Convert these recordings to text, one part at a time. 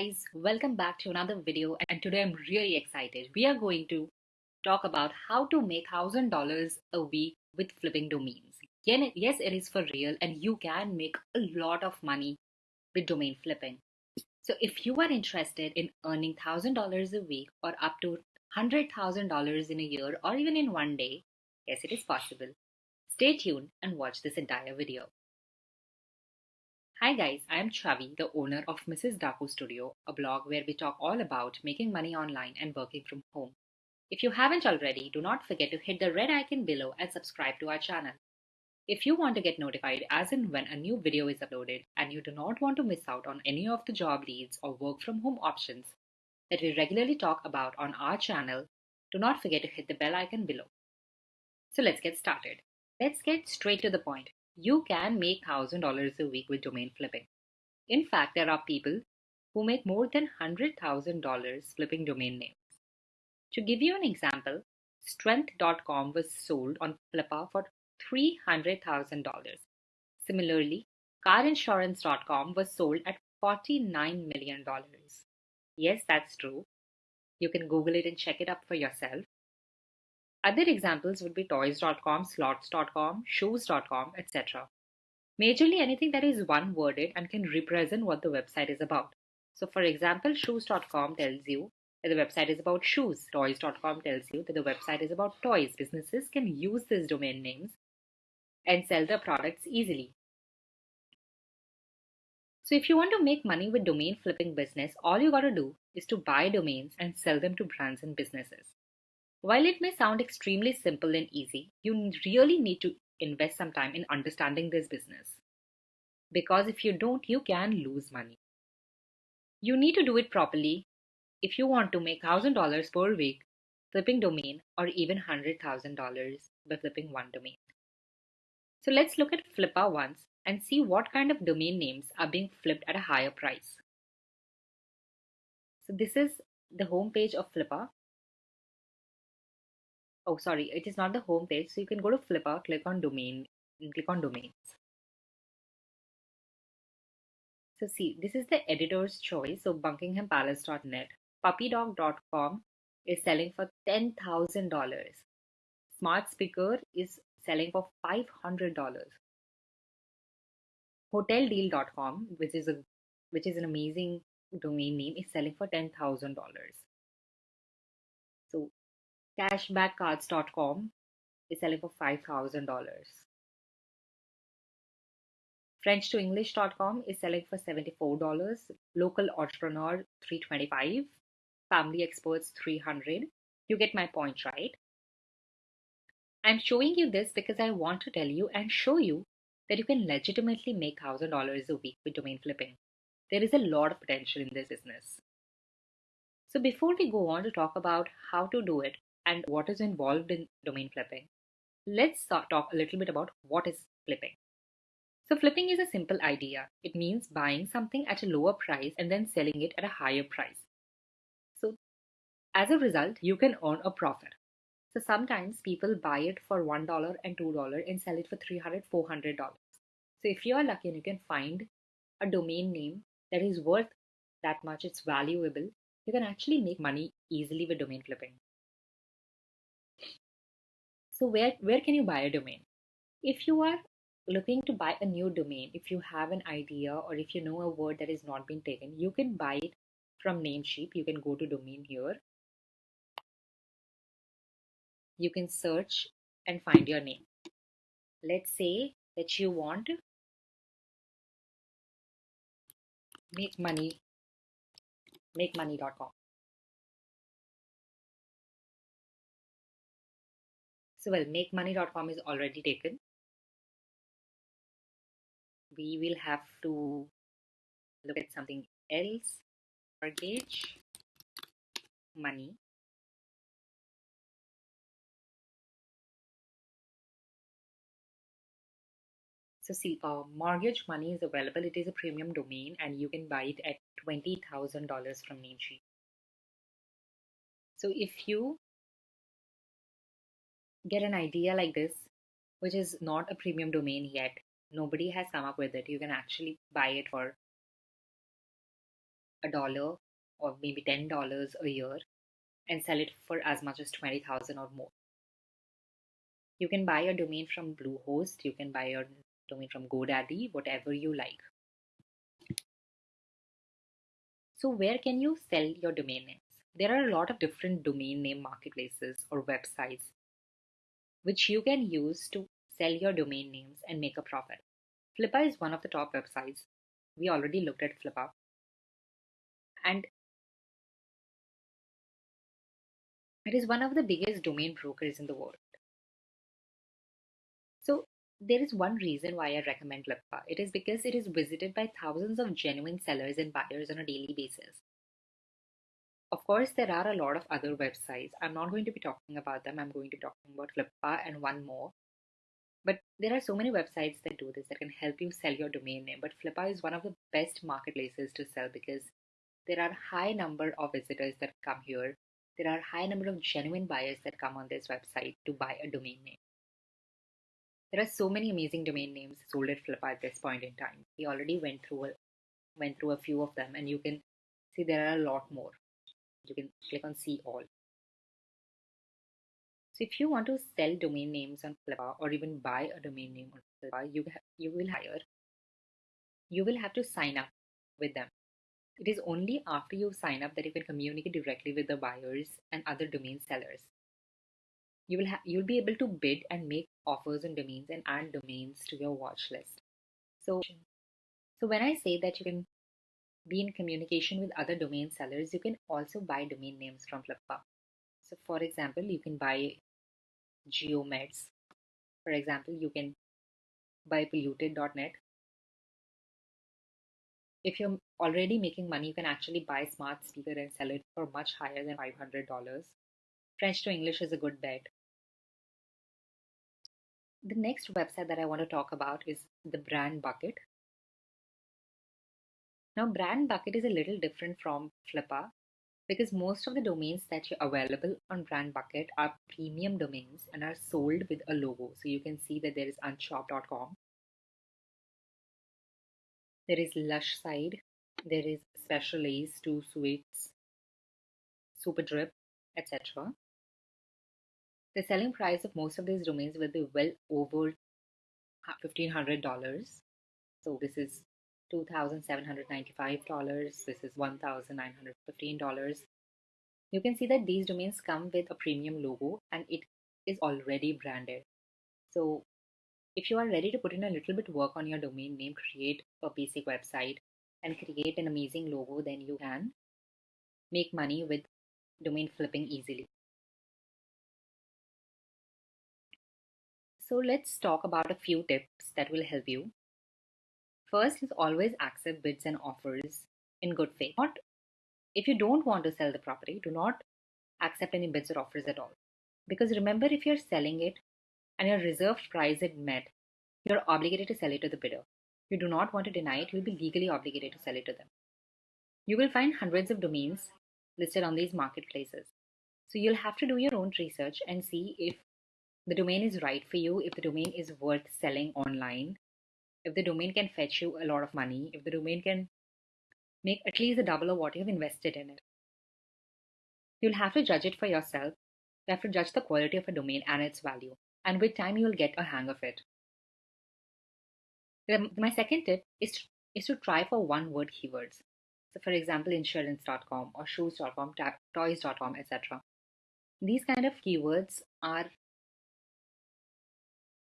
guys, welcome back to another video and today I'm really excited. We are going to talk about how to make $1000 a week with flipping domains. Yes, it is for real and you can make a lot of money with domain flipping. So if you are interested in earning $1000 a week or up to $100,000 in a year or even in one day, yes, it is possible. Stay tuned and watch this entire video. Hi guys, I am Chavi, the owner of Mrs. Daku Studio, a blog where we talk all about making money online and working from home. If you haven't already, do not forget to hit the red icon below and subscribe to our channel. If you want to get notified as and when a new video is uploaded and you do not want to miss out on any of the job leads or work from home options that we regularly talk about on our channel, do not forget to hit the bell icon below. So let's get started. Let's get straight to the point you can make $1,000 a week with domain flipping. In fact, there are people who make more than $100,000 flipping domain names. To give you an example, Strength.com was sold on Flippa for $300,000. Similarly, CarInsurance.com was sold at $49 million. Yes, that's true. You can Google it and check it up for yourself. Other examples would be toys.com, slots.com, shoes.com, etc. Majorly anything that is one worded and can represent what the website is about. So, for example, shoes.com tells you that the website is about shoes. Toys.com tells you that the website is about toys. Businesses can use these domain names and sell their products easily. So, if you want to make money with domain flipping business, all you got to do is to buy domains and sell them to brands and businesses. While it may sound extremely simple and easy, you really need to invest some time in understanding this business. Because if you don't, you can lose money. You need to do it properly if you want to make $1,000 per week flipping domain or even $100,000 by flipping one domain. So let's look at Flippa once and see what kind of domain names are being flipped at a higher price. So this is the homepage of Flippa oh sorry it is not the home page so you can go to Flippa click on domain and click on domains. So see this is the editor's choice so buckinghampalace.net puppydog.com is selling for $10,000 smart speaker is selling for $500 hoteldeal.com which is a which is an amazing domain name is selling for $10,000 so Cashbackcards.com is selling for $5,000. FrenchToEnglish.com is selling for $74. Local Entrepreneur 325 Family Experts 300 You get my point, right? I'm showing you this because I want to tell you and show you that you can legitimately make $1,000 a week with domain flipping. There is a lot of potential in this business. So before we go on to talk about how to do it, and what is involved in domain flipping. Let's talk a little bit about what is flipping. So flipping is a simple idea. It means buying something at a lower price and then selling it at a higher price. So as a result, you can earn a profit. So sometimes people buy it for $1 and $2 and sell it for $300, $400. So if you are lucky and you can find a domain name that is worth that much, it's valuable, you can actually make money easily with domain flipping. So where, where can you buy a domain? If you are looking to buy a new domain, if you have an idea or if you know a word that is not being taken, you can buy it from Namecheap. You can go to domain here. You can search and find your name. Let's say that you want to make money, makemoney.com. So well, makemoney.com is already taken. We will have to look at something else. Mortgage, money. So see, uh, mortgage money is available. It is a premium domain and you can buy it at $20,000 from Namecheap. So if you get an idea like this, which is not a premium domain yet, nobody has come up with it. You can actually buy it for a dollar or maybe $10 a year and sell it for as much as 20,000 or more. You can buy a domain from Bluehost, you can buy a domain from GoDaddy, whatever you like. So, where can you sell your domain names? There are a lot of different domain name marketplaces or websites which you can use to sell your domain names and make a profit. Flippa is one of the top websites. We already looked at Flippa. And it is one of the biggest domain brokers in the world. So there is one reason why I recommend Flippa. It is because it is visited by thousands of genuine sellers and buyers on a daily basis. Of course, there are a lot of other websites. I'm not going to be talking about them. I'm going to be talking about Flippa and one more. But there are so many websites that do this that can help you sell your domain name. But Flippa is one of the best marketplaces to sell because there are a high number of visitors that come here. There are high number of genuine buyers that come on this website to buy a domain name. There are so many amazing domain names sold at Flippa at this point in time. We already went through a, went through a few of them, and you can see there are a lot more you can click on see all. So if you want to sell domain names on Flippa or even buy a domain name on Flippa, you, you will hire, you will have to sign up with them. It is only after you sign up that you can communicate directly with the buyers and other domain sellers. You will ha- you'll be able to bid and make offers on domains and add domains to your watch list. So, so when I say that you can be in communication with other domain sellers, you can also buy domain names from Flippa. So, for example, you can buy geomeds. For example, you can buy polluted.net. If you're already making money, you can actually buy Smart Speaker and sell it for much higher than $500. French to English is a good bet. The next website that I want to talk about is the Brand Bucket. Now, Brand Bucket is a little different from Flippa because most of the domains that are available on Brand Bucket are premium domains and are sold with a logo. So you can see that there is unshop.com, there is Lush Side, there is Special Ace, Two Sweets, Super Drip, etc. The selling price of most of these domains will be well over $1,500. So this is $2,795. This is $1,915. You can see that these domains come with a premium logo and it is already branded. So if you are ready to put in a little bit work on your domain name, create a basic website and create an amazing logo, then you can make money with domain flipping easily. So let's talk about a few tips that will help you First is always accept bids and offers in good faith. Not if you don't want to sell the property, do not accept any bids or offers at all. Because remember, if you're selling it and your reserved price is met, you're obligated to sell it to the bidder. You do not want to deny it, you'll be legally obligated to sell it to them. You will find hundreds of domains listed on these marketplaces. So you'll have to do your own research and see if the domain is right for you, if the domain is worth selling online, if the domain can fetch you a lot of money, if the domain can make at least a double of what you've invested in it. You'll have to judge it for yourself. You have to judge the quality of a domain and its value. And with time, you'll get a hang of it. My second tip is to, is to try for one word keywords. So, for example, insurance.com or shoes.com, toys.com, etc. These kind of keywords are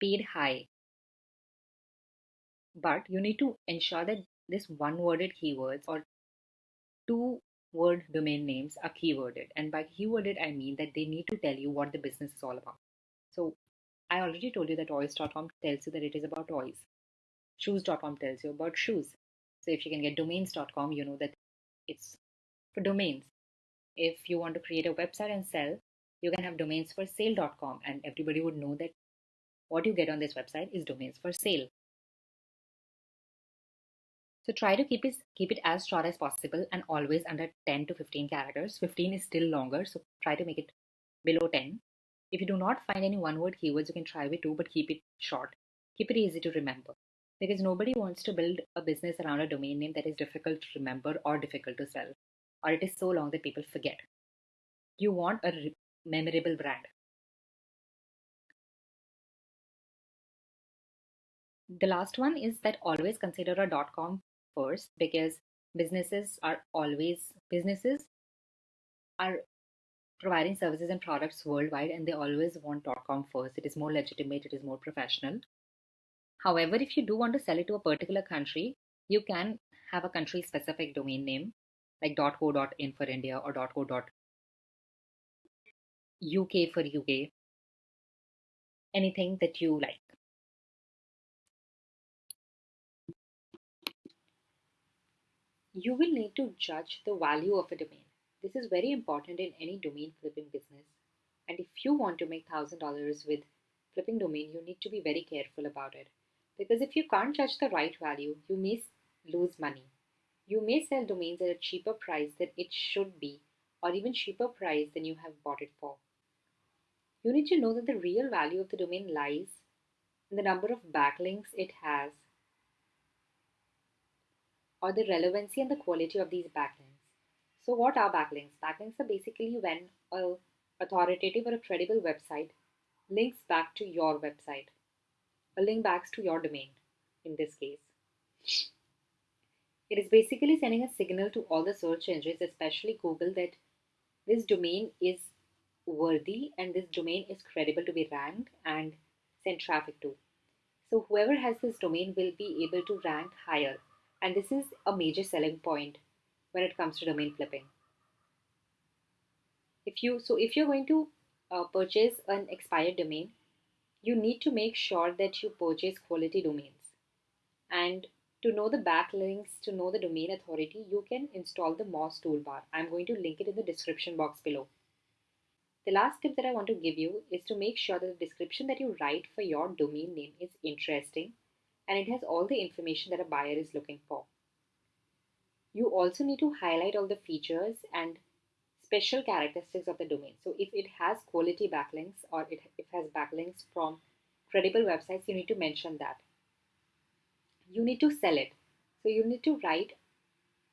paid high but you need to ensure that this one worded keywords or two word domain names are keyworded. And by keyworded, I mean that they need to tell you what the business is all about. So I already told you that toys.com tells you that it is about toys. Shoes.com tells you about shoes. So if you can get domains.com, you know that it's for domains. If you want to create a website and sell, you can have domains for sale.com and everybody would know that what you get on this website is domains for sale. So try to keep it, keep it as short as possible and always under 10 to 15 characters. 15 is still longer, so try to make it below 10. If you do not find any one word keywords, you can try with two, but keep it short. Keep it easy to remember. because nobody wants to build a business around a domain name that is difficult to remember or difficult to sell, or it is so long that people forget. You want a re- memorable brand. The last one is that always consider a .com first because businesses are always businesses are providing services and products worldwide and they always want .com first. It is more legitimate, it is more professional. However, if you do want to sell it to a particular country, you can have a country specific domain name like .co.in for India or .co.uk for UK. Anything that you like. You will need to judge the value of a domain. This is very important in any domain flipping business. And if you want to make $1000 with flipping domain, you need to be very careful about it. Because if you can't judge the right value, you may lose money. You may sell domains at a cheaper price than it should be, or even cheaper price than you have bought it for. You need to know that the real value of the domain lies in the number of backlinks it has, or the relevancy and the quality of these backlinks. So, what are backlinks? Backlinks are basically when a authoritative or a credible website links back to your website a link backs to your domain in this case. It is basically sending a signal to all the search engines, especially Google, that this domain is worthy and this domain is credible to be ranked and send traffic to. So, whoever has this domain will be able to rank higher, and this is a major selling point when it comes to domain flipping. If you so, if you're going to uh, purchase an expired domain, you need to make sure that you purchase quality domains. And to know the backlinks, to know the domain authority, you can install the Moz toolbar. I'm going to link it in the description box below. The last tip that I want to give you is to make sure that the description that you write for your domain name is interesting and it has all the information that a buyer is looking for. You also need to highlight all the features and special characteristics of the domain. So if it has quality backlinks or it, it has backlinks from credible websites, you need to mention that. You need to sell it. So you need to write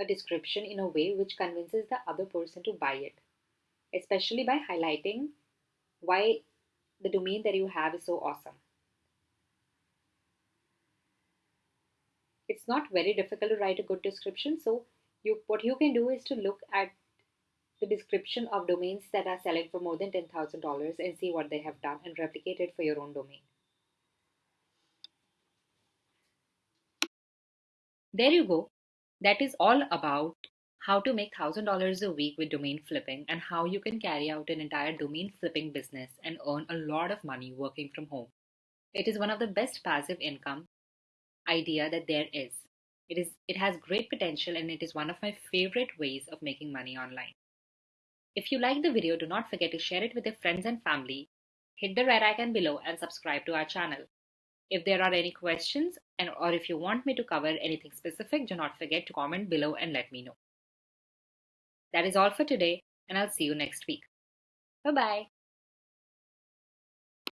a description in a way which convinces the other person to buy it, especially by highlighting why the domain that you have is so awesome. It's not very difficult to write a good description. So you what you can do is to look at the description of domains that are selling for more than $10,000 and see what they have done and replicate it for your own domain. There you go. That is all about how to make $1,000 a week with domain flipping and how you can carry out an entire domain flipping business and earn a lot of money working from home. It is one of the best passive income idea that there is. It is it has great potential and it is one of my favorite ways of making money online. If you like the video, do not forget to share it with your friends and family. Hit the red icon below and subscribe to our channel. If there are any questions and or if you want me to cover anything specific, do not forget to comment below and let me know. That is all for today and I'll see you next week. Bye bye.